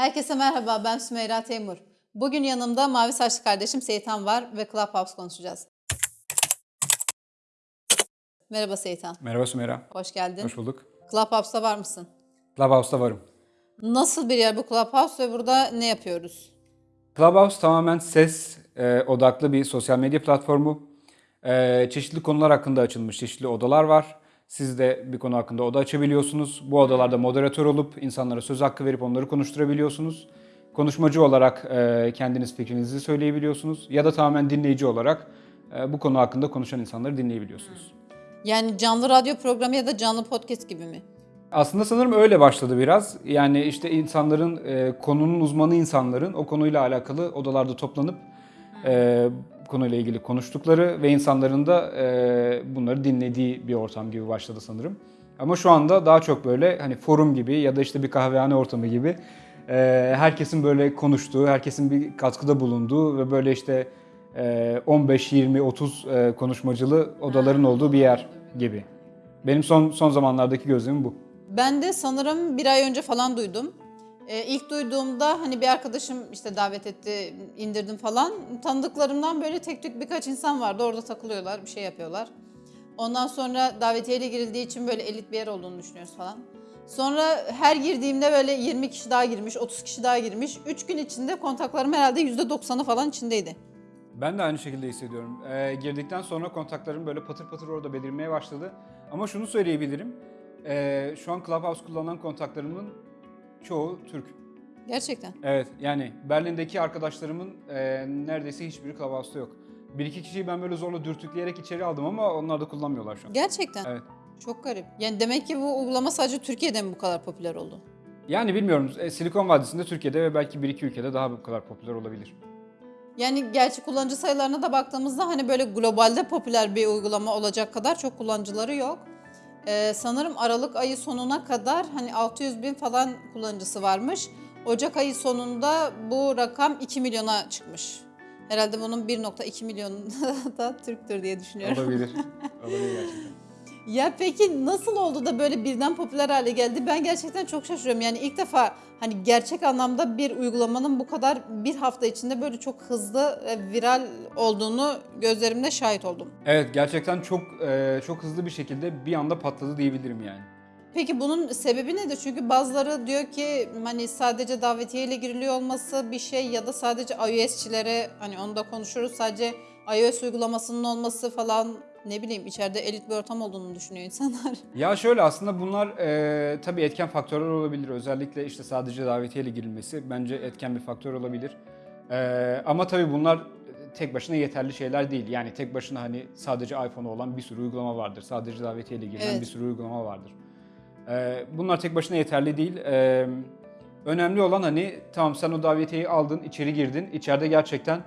Herkese merhaba, ben Sümeyra Teymur. Bugün yanımda mavi saçlı kardeşim Seyitan var ve Clubhouse konuşacağız. Merhaba Seyitan, Merhaba Sümeyra. hoş geldin. Hoş bulduk. Clubhouse'da var mısın? Clubhouse'da varım. Nasıl bir yer bu Clubhouse ve burada ne yapıyoruz? Clubhouse tamamen ses e, odaklı bir sosyal medya platformu. E, çeşitli konular hakkında açılmış çeşitli odalar var. Siz de bir konu hakkında oda açabiliyorsunuz. Bu odalarda moderatör olup insanlara söz hakkı verip onları konuşturabiliyorsunuz. Konuşmacı olarak e, kendiniz fikrinizi söyleyebiliyorsunuz. Ya da tamamen dinleyici olarak e, bu konu hakkında konuşan insanları dinleyebiliyorsunuz. Yani canlı radyo programı ya da canlı podcast gibi mi? Aslında sanırım öyle başladı biraz. Yani işte insanların, e, konunun uzmanı insanların o konuyla alakalı odalarda toplanıp e, konuyla ilgili konuştukları ve insanların da e, bunları dinlediği bir ortam gibi başladı sanırım. Ama şu anda daha çok böyle hani forum gibi ya da işte bir kahvehane ortamı gibi e, herkesin böyle konuştuğu, herkesin bir katkıda bulunduğu ve böyle işte e, 15, 20, 30 e, konuşmacılı odaların olduğu bir yer gibi. Benim son son zamanlardaki gözlemim bu. Ben de sanırım bir ay önce falan duydum. Ee, ilk duyduğumda hani bir arkadaşım işte davet etti, indirdim falan. Tanıdıklarımdan böyle tek tük birkaç insan vardı. Orada takılıyorlar, bir şey yapıyorlar. Ondan sonra davetiyeyle girildiği için böyle elit bir yer olduğunu düşünüyoruz falan. Sonra her girdiğimde böyle 20 kişi daha girmiş, 30 kişi daha girmiş. 3 gün içinde kontaklarım herhalde %90'ı falan içindeydi. Ben de aynı şekilde hissediyorum. Ee, girdikten sonra kontaklarım böyle patır patır orada belirmeye başladı. Ama şunu söyleyebilirim. Ee, şu an Clubhouse kullanan kontaklarımın çoğu Türk. Gerçekten. Evet yani Berlin'deki arkadaşlarımın e, neredeyse hiçbiri Clubhouse'ta yok. Bir iki kişiyi ben böyle zorla dürtükleyerek içeri aldım ama onlar da kullanmıyorlar şu an. Gerçekten. Evet. Çok garip. Yani demek ki bu uygulama sadece Türkiye'de mi bu kadar popüler oldu? Yani bilmiyorum e, Silikon Vadisi'nde Türkiye'de ve belki bir iki ülkede daha bu kadar popüler olabilir. Yani gerçi kullanıcı sayılarına da baktığımızda hani böyle globalde popüler bir uygulama olacak kadar çok kullanıcıları yok. Ee, sanırım Aralık ayı sonuna kadar hani 600 bin falan kullanıcısı varmış. Ocak ayı sonunda bu rakam 2 milyona çıkmış. Herhalde bunun 1.2 milyonu da Türktür diye düşünüyorum. Olabilir. olabilir gerçekten. Ya peki nasıl oldu da böyle birden popüler hale geldi? Ben gerçekten çok şaşırıyorum. Yani ilk defa hani gerçek anlamda bir uygulamanın bu kadar bir hafta içinde böyle çok hızlı e, viral olduğunu gözlerimle şahit oldum. Evet gerçekten çok e, çok hızlı bir şekilde bir anda patladı diyebilirim yani. Peki bunun sebebi nedir? Çünkü bazıları diyor ki hani sadece davetiye ile giriliyor olması bir şey ya da sadece iOS'çilere hani onu da konuşuruz. Sadece iOS uygulamasının olması falan ne bileyim içeride elit bir ortam olduğunu düşünüyor insanlar. Ya şöyle aslında bunlar e, tabii etken faktörler olabilir. Özellikle işte sadece davetiyeyle girilmesi bence etken bir faktör olabilir. E, ama tabii bunlar tek başına yeterli şeyler değil. Yani tek başına hani sadece iPhone olan bir sürü uygulama vardır. Sadece davetiyeyle girilen Evet. bir sürü uygulama vardır. E, bunlar tek başına yeterli değil. E, önemli olan hani tamam sen o davetiyeyi aldın, içeri girdin. İçeride gerçekten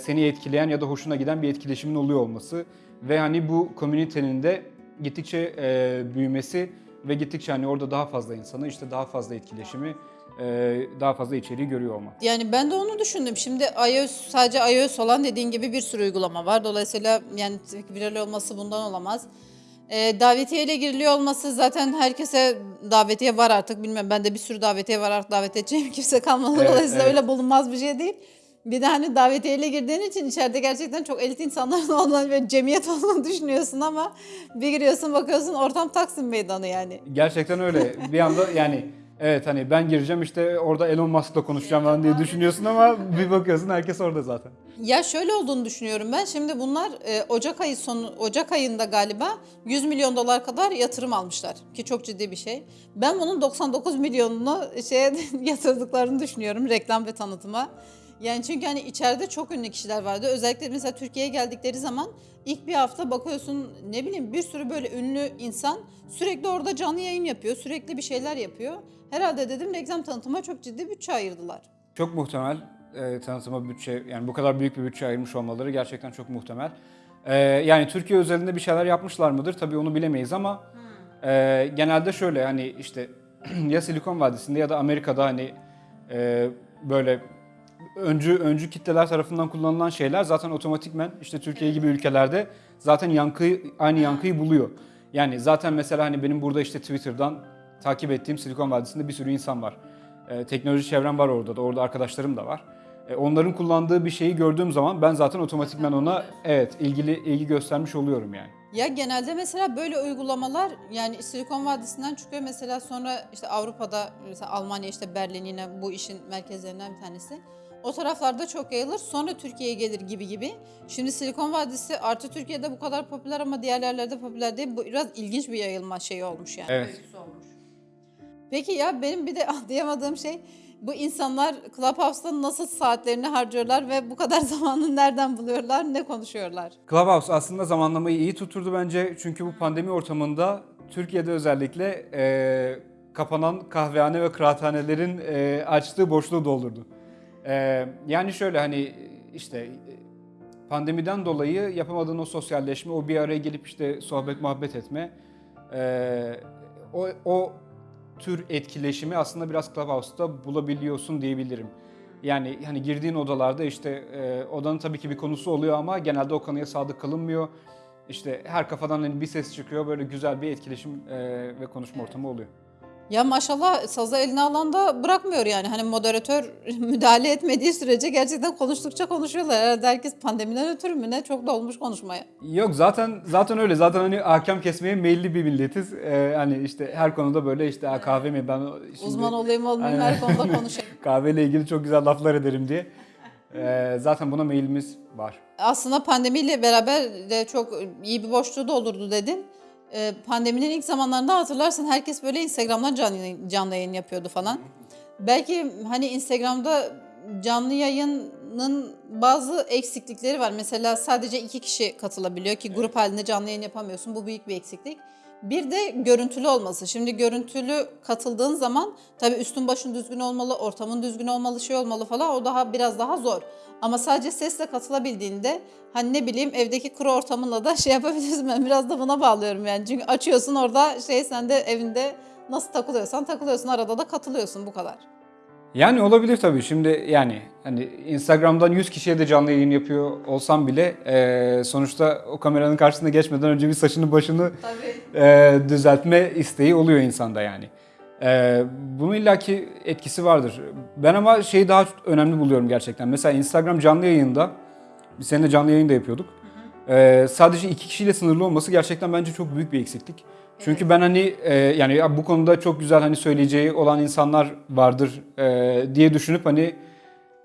seni etkileyen ya da hoşuna giden bir etkileşimin oluyor olması ve hani bu komünitenin de gittikçe e, büyümesi ve gittikçe hani orada daha fazla insanı işte daha fazla etkileşimi e, daha fazla içeriği görüyor olmak. Yani ben de onu düşündüm. Şimdi iOS sadece iOS olan dediğin gibi bir sürü uygulama var. Dolayısıyla yani viral olması bundan olamaz. Ee, davetiye ile giriliyor olması zaten herkese davetiye var artık. Bilmem ben de bir sürü davetiye var artık davet edeceğim kimse kalmadı. Evet, Dolayısıyla evet. öyle bulunmaz bir şey değil. Bir de hani davetiyeyle girdiğin için içeride gerçekten çok elit insanların olduğunu ve cemiyet olduğunu düşünüyorsun ama bir giriyorsun bakıyorsun ortam Taksim Meydanı yani. Gerçekten öyle. Bir anda yani evet hani ben gireceğim işte orada Elon Musk'la konuşacağım falan diye düşünüyorsun ama bir bakıyorsun herkes orada zaten. Ya şöyle olduğunu düşünüyorum ben. Şimdi bunlar e, Ocak ayı sonu Ocak ayında galiba 100 milyon dolar kadar yatırım almışlar ki çok ciddi bir şey. Ben bunun 99 milyonunu şeye yatırdıklarını düşünüyorum reklam ve tanıtıma. Yani çünkü hani içeride çok ünlü kişiler vardı. Özellikle mesela Türkiye'ye geldikleri zaman ilk bir hafta bakıyorsun ne bileyim bir sürü böyle ünlü insan sürekli orada canlı yayın yapıyor. Sürekli bir şeyler yapıyor. Herhalde dedim reklam tanıtıma çok ciddi bütçe ayırdılar. Çok muhtemel e, tanıtıma bütçe yani bu kadar büyük bir bütçe ayırmış olmaları gerçekten çok muhtemel. E, yani Türkiye özelinde bir şeyler yapmışlar mıdır tabii onu bilemeyiz ama e, genelde şöyle hani işte ya Silikon Vadisi'nde ya da Amerika'da hani e, böyle öncü öncü kitleler tarafından kullanılan şeyler zaten otomatikmen işte Türkiye gibi ülkelerde zaten yankı aynı yankıyı buluyor. Yani zaten mesela hani benim burada işte Twitter'dan takip ettiğim Silikon Vadisi'nde bir sürü insan var. E, teknoloji çevrem var orada da. Orada arkadaşlarım da var. E, onların kullandığı bir şeyi gördüğüm zaman ben zaten otomatikman ona evet ilgili ilgi göstermiş oluyorum yani. Ya genelde mesela böyle uygulamalar yani Silikon Vadisi'nden çıkıyor mesela sonra işte Avrupa'da mesela Almanya işte Berlin bu işin merkezlerinden bir tanesi. O taraflarda çok yayılır sonra Türkiye'ye gelir gibi gibi. Şimdi Silikon Vadisi artı Türkiye'de bu kadar popüler ama diğer yerlerde popüler değil. Bu biraz ilginç bir yayılma şeyi olmuş yani. Evet. olmuş. Peki ya benim bir de anlayamadığım şey bu insanlar Clubhouse'da nasıl saatlerini harcıyorlar ve bu kadar zamanı nereden buluyorlar, ne konuşuyorlar? Clubhouse aslında zamanlamayı iyi tutturdu bence. Çünkü bu pandemi ortamında Türkiye'de özellikle e, kapanan kahvehane ve kıraathanelerin e, açtığı boşluğu doldurdu. E, yani şöyle hani işte pandemiden dolayı yapamadığın o sosyalleşme, o bir araya gelip işte sohbet muhabbet etme, e, o, o tür etkileşimi aslında biraz Clubhouse'da bulabiliyorsun diyebilirim. Yani hani girdiğin odalarda işte e, odanın tabii ki bir konusu oluyor ama genelde o konuya sadık kalınmıyor. İşte her kafadan hani bir ses çıkıyor böyle güzel bir etkileşim e, ve konuşma ortamı oluyor. Ya maşallah sazı eline alan da bırakmıyor yani. Hani moderatör müdahale etmediği sürece gerçekten konuştukça konuşuyorlar. Herhalde herkes pandemiden ötürü mü ne çok dolmuş konuşmaya. Yok zaten zaten öyle. Zaten hani hakem kesmeye meyilli bir milletiz. E, hani işte her konuda böyle işte "Aa, kahve mi ben şimdi Uzman olayım olmayayım her konuda konuşayım. kahveyle ilgili çok güzel laflar ederim diye. E, zaten buna meyilimiz var. Aslında pandemiyle beraber de çok iyi bir boşluğu doldurdu dedin. Ee, pandeminin ilk zamanlarında hatırlarsın herkes böyle Instagram'dan canlı canlı yayın yapıyordu falan. Belki hani Instagram'da canlı yayının bazı eksiklikleri var. Mesela sadece iki kişi katılabiliyor ki grup halinde canlı yayın yapamıyorsun. Bu büyük bir eksiklik. Bir de görüntülü olması. Şimdi görüntülü katıldığın zaman tabii üstün başın düzgün olmalı, ortamın düzgün olmalı, şey olmalı falan o daha biraz daha zor. Ama sadece sesle katılabildiğinde hani ne bileyim evdeki kuru ortamınla da şey yapabilirsin. Ben biraz da buna bağlıyorum yani. Çünkü açıyorsun orada şey sen de evinde nasıl takılıyorsan takılıyorsun. Arada da katılıyorsun bu kadar. Yani olabilir tabii. Şimdi yani hani Instagram'dan 100 kişiye de canlı yayın yapıyor olsam bile e, sonuçta o kameranın karşısına geçmeden önce bir saçını başını Tabii. e, düzeltme isteği oluyor insanda yani. E, bunun illaki etkisi vardır. Ben ama şeyi daha önemli buluyorum gerçekten. Mesela Instagram canlı yayında, biz seninle canlı yayın da yapıyorduk. E, sadece iki kişiyle sınırlı olması gerçekten bence çok büyük bir eksiklik. Çünkü ben hani e, yani ya bu konuda çok güzel hani söyleyeceği olan insanlar vardır e, diye düşünüp hani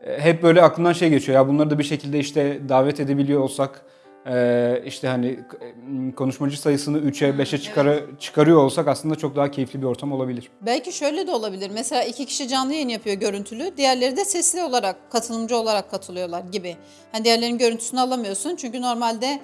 e, hep böyle aklımdan şey geçiyor ya bunları da bir şekilde işte davet edebiliyor olsak e, işte hani e, konuşmacı sayısını 3'e 5'e çıkarı, çıkarıyor olsak aslında çok daha keyifli bir ortam olabilir. Belki şöyle de olabilir. Mesela iki kişi canlı yayın yapıyor görüntülü. Diğerleri de sesli olarak, katılımcı olarak katılıyorlar gibi. Hani diğerlerinin görüntüsünü alamıyorsun. Çünkü normalde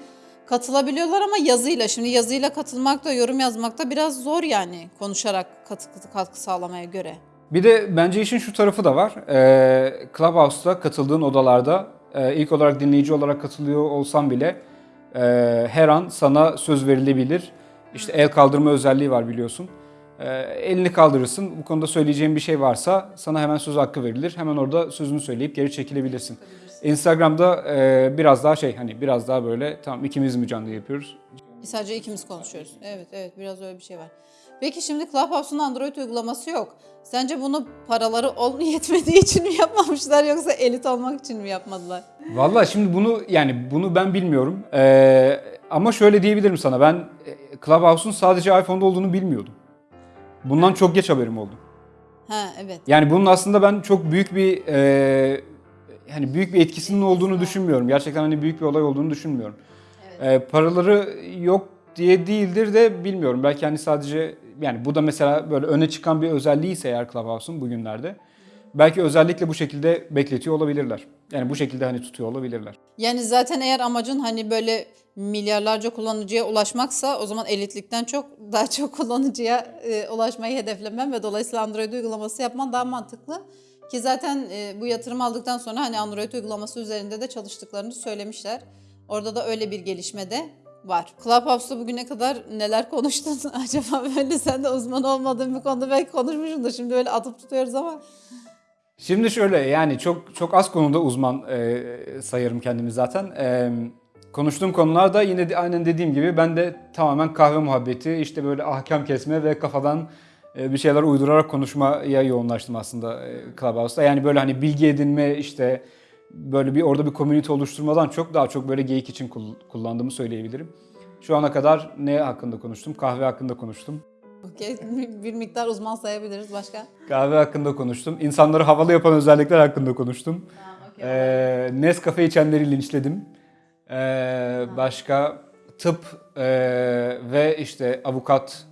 katılabiliyorlar ama yazıyla. Şimdi yazıyla katılmak da, yorum yazmak da biraz zor yani konuşarak katkı, katkı sağlamaya göre. Bir de bence işin şu tarafı da var. Ee, Clubhouse'da katıldığın odalarda e, ilk olarak dinleyici olarak katılıyor olsam bile e, her an sana söz verilebilir. İşte el kaldırma özelliği var biliyorsun. E, elini kaldırırsın. Bu konuda söyleyeceğin bir şey varsa sana hemen söz hakkı verilir. Hemen orada sözünü söyleyip geri çekilebilirsin. Instagram'da e, biraz daha şey hani biraz daha böyle tamam ikimiz mi canlı yapıyoruz? Sadece ikimiz konuşuyoruz. Evet, evet biraz öyle bir şey var. Peki şimdi Clubhouse'un Android uygulaması yok. Sence bunu paraları ol yetmediği için mi yapmamışlar yoksa elit olmak için mi yapmadılar? Vallahi şimdi bunu yani bunu ben bilmiyorum. Ee, ama şöyle diyebilirim sana ben Clubhouse'un sadece iPhone'da olduğunu bilmiyordum. Bundan çok geç haberim oldu. Ha evet. Yani bunun aslında ben çok büyük bir e, hani büyük bir etkisinin olduğunu düşünmüyorum. Gerçekten hani büyük bir olay olduğunu düşünmüyorum. E, paraları yok diye değildir de bilmiyorum. Belki hani sadece yani bu da mesela böyle öne çıkan bir özelliği ise eğer Clubhouse'un bugünlerde belki özellikle bu şekilde bekletiyor olabilirler. Yani bu şekilde hani tutuyor olabilirler. Yani zaten eğer amacın hani böyle milyarlarca kullanıcıya ulaşmaksa o zaman elitlikten çok daha çok kullanıcıya e, ulaşmayı hedeflemen ve dolayısıyla Android uygulaması yapman daha mantıklı. Ki zaten e, bu yatırım aldıktan sonra hani Android uygulaması üzerinde de çalıştıklarını söylemişler. Orada da öyle bir gelişme de var. Clubhouse'da bugüne kadar neler konuştun acaba böyle sen de uzman olmadığın bir konuda belki konuşmuşsundur. Şimdi böyle atıp tutuyoruz ama. Şimdi şöyle yani çok çok az konuda uzman e, sayarım kendimi zaten. E, konuştuğum konularda yine de aynen dediğim gibi ben de tamamen kahve muhabbeti, işte böyle ahkam kesme ve kafadan bir şeyler uydurarak konuşmaya yoğunlaştım aslında e, Clubhouse'da. Yani böyle hani bilgi edinme işte böyle bir orada bir community oluşturmadan çok daha çok böyle geyik için kul- kullandığımı söyleyebilirim. Şu ana kadar ne hakkında konuştum? Kahve hakkında konuştum. Okey, bir miktar uzman sayabiliriz başka. Kahve hakkında konuştum. İnsanları havalı yapan özellikler hakkında konuştum. okey. Ee, Nescafe içenleri linçledim. Ee, başka tıp ee, ve işte avukat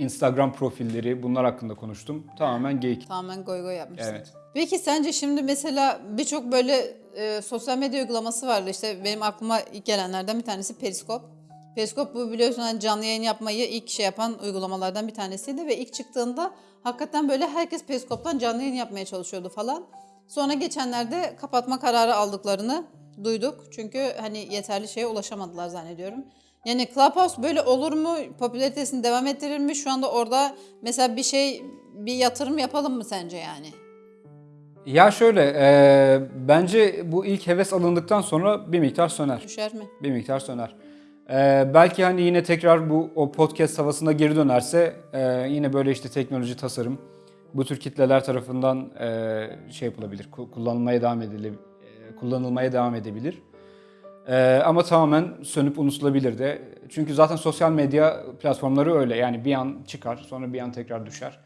Instagram profilleri bunlar hakkında konuştum. Tamamen geyik. Tamamen goy goy yapmışsın. Evet. Peki sence şimdi mesela birçok böyle e, sosyal medya uygulaması vardı. İşte benim aklıma ilk gelenlerden bir tanesi Periskop. Periskop bu biliyorsun hani canlı yayın yapmayı ilk şey yapan uygulamalardan bir tanesiydi ve ilk çıktığında hakikaten böyle herkes Periskop'tan canlı yayın yapmaya çalışıyordu falan. Sonra geçenlerde kapatma kararı aldıklarını duyduk. Çünkü hani yeterli şeye ulaşamadılar zannediyorum. Yani Clubhouse böyle olur mu? Popülaritesini devam ettirir mi? Şu anda orada mesela bir şey, bir yatırım yapalım mı sence yani? Ya şöyle, ee, bence bu ilk heves alındıktan sonra bir miktar söner. Düşer mi? Bir miktar söner. Ee, belki hani yine tekrar bu o podcast havasına geri dönerse e, yine böyle işte teknoloji, tasarım bu tür kitleler tarafından e, şey yapılabilir, ku- kullanılmaya devam edilir, e, kullanılmaya devam edebilir. E, ama tamamen sönüp unutulabilir de. Çünkü zaten sosyal medya platformları öyle. Yani bir an çıkar, sonra bir an tekrar düşer.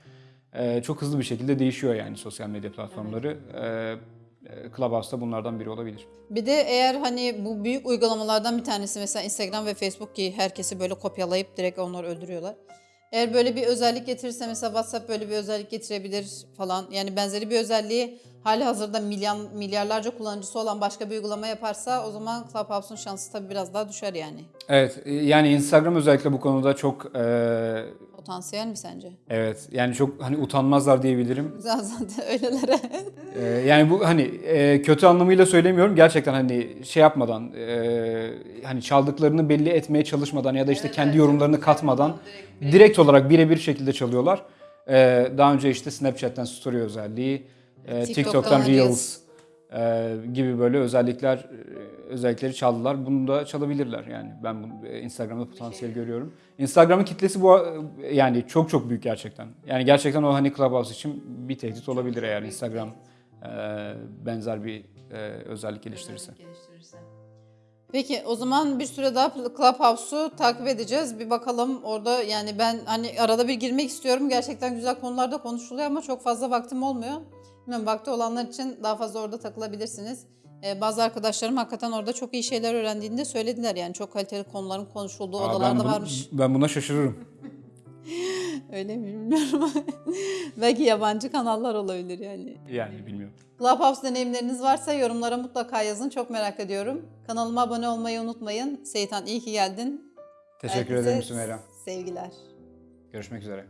E, çok hızlı bir şekilde değişiyor yani sosyal medya platformları. E, e, Clubhouse da bunlardan biri olabilir. Bir de eğer hani bu büyük uygulamalardan bir tanesi mesela Instagram ve Facebook ki herkesi böyle kopyalayıp direkt onları öldürüyorlar. Eğer böyle bir özellik getirirse mesela WhatsApp böyle bir özellik getirebilir falan. Yani benzeri bir özelliği hali hazırda milyon, milyarlarca kullanıcısı olan başka bir uygulama yaparsa o zaman Clubhouse'un şansı tabii biraz daha düşer yani. Evet, e, yani Instagram özellikle bu konuda çok e, Potansiyel mi sence? evet yani çok hani utanmazlar diyebilirim. Zaten öylelere. E, yani bu hani e, kötü anlamıyla söylemiyorum. Gerçekten hani şey yapmadan e, hani çaldıklarını belli etmeye çalışmadan ya da işte kendi yorumlarını katmadan direkt olarak birebir şekilde çalıyorlar. E, daha önce işte Snapchat'ten story özelliği, e, TikTok'tan TikTok'tan Reels. E, gibi böyle özellikler e, özellikleri çaldılar. Bunu da çalabilirler yani. Ben bunu e, Instagram'da potansiyel görüyorum. Instagram'ın kitlesi bu e, yani çok çok büyük gerçekten. Yani gerçekten o hani Clubhouse için bir tehdit olabilir eğer Instagram e, benzer bir e, özellik geliştirirse. Peki o zaman bir süre daha Clubhouse'u takip edeceğiz. Bir bakalım orada yani ben hani arada bir girmek istiyorum. Gerçekten güzel konularda konuşuluyor ama çok fazla vaktim olmuyor. Bilmiyorum vakti olanlar için daha fazla orada takılabilirsiniz. Ee, bazı arkadaşlarım hakikaten orada çok iyi şeyler öğrendiğini de söylediler. Yani çok kaliteli konuların konuşulduğu Aa, ben, odalarda bunu- varmış. ben buna şaşırırım. Öyle mi bilmiyorum. Belki yabancı kanallar olabilir yani. Yani bilmiyorum. Clubhouse deneyimleriniz varsa yorumlara mutlaka yazın. Çok merak ediyorum. Kanalıma abone olmayı unutmayın. Seyitan iyi ki geldin. Teşekkür Herkese ederim Sümeyra. Sevgiler. Görüşmek üzere.